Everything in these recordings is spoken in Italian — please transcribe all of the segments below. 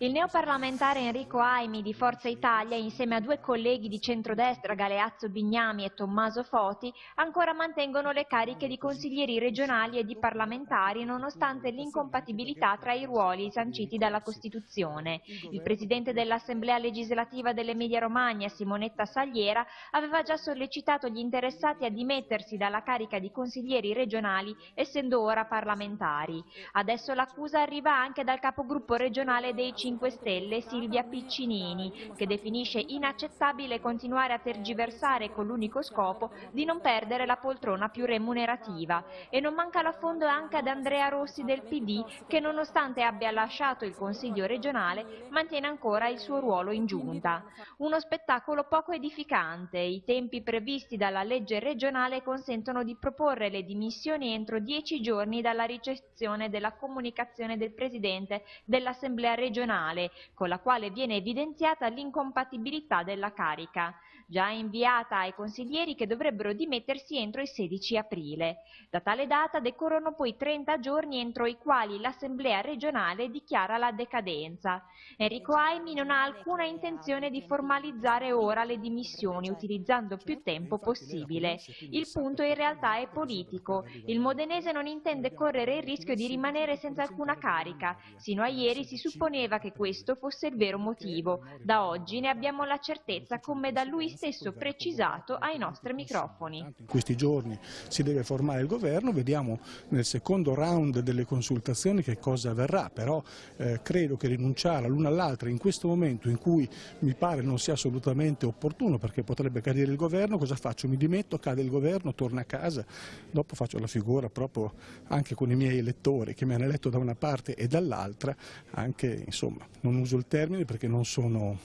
Il neoparlamentare Enrico Aimi di Forza Italia, insieme a due colleghi di centrodestra, Galeazzo Bignami e Tommaso Foti, ancora mantengono le cariche di consiglieri regionali e di parlamentari nonostante l'incompatibilità tra i ruoli sanciti dalla Costituzione. Il presidente dell'Assemblea legislativa dell'Emilia Romagna, Simonetta Sagliera, aveva già sollecitato gli interessati a dimettersi dalla carica di consiglieri regionali, essendo ora parlamentari. Adesso l'accusa arriva anche dal capogruppo regionale dei 5 5 Stelle Silvia Piccinini, che definisce inaccettabile continuare a tergiversare con l'unico scopo di non perdere la poltrona più remunerativa. E non manca l'affondo anche ad Andrea Rossi del PD, che nonostante abbia lasciato il Consiglio regionale, mantiene ancora il suo ruolo in giunta. Uno spettacolo poco edificante. I tempi previsti dalla legge regionale consentono di proporre le dimissioni entro dieci giorni dalla ricezione della comunicazione del Presidente dell'Assemblea regionale comunale, con la quale viene evidenziata l'incompatibilità della carica, già inviata ai consiglieri che dovrebbero dimettersi entro il 16 aprile. Da tale data decorrono poi 30 giorni entro i quali l'Assemblea regionale dichiara la decadenza. Enrico Aimi non ha alcuna intenzione di formalizzare ora le dimissioni utilizzando più tempo possibile. Il punto in realtà è politico. Il modenese non intende correre il rischio di rimanere senza alcuna carica. Sino a ieri si supponeva che che questo fosse il vero motivo. Da oggi ne abbiamo la certezza come da lui stesso precisato ai nostri microfoni. In questi giorni si deve formare il governo, vediamo nel secondo round delle consultazioni che cosa avverrà, però eh, credo che rinunciare l'una all'altra in questo momento in cui mi pare non sia assolutamente opportuno perché potrebbe cadere il governo, cosa faccio? Mi dimetto, cade il governo, torno a casa, dopo faccio la figura proprio anche con i miei elettori che mi hanno eletto da una parte e dall'altra, anche insomma non uso il termine perché non, sono,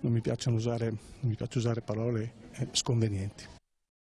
non mi, piace usare, mi piace usare parole eh, sconvenienti.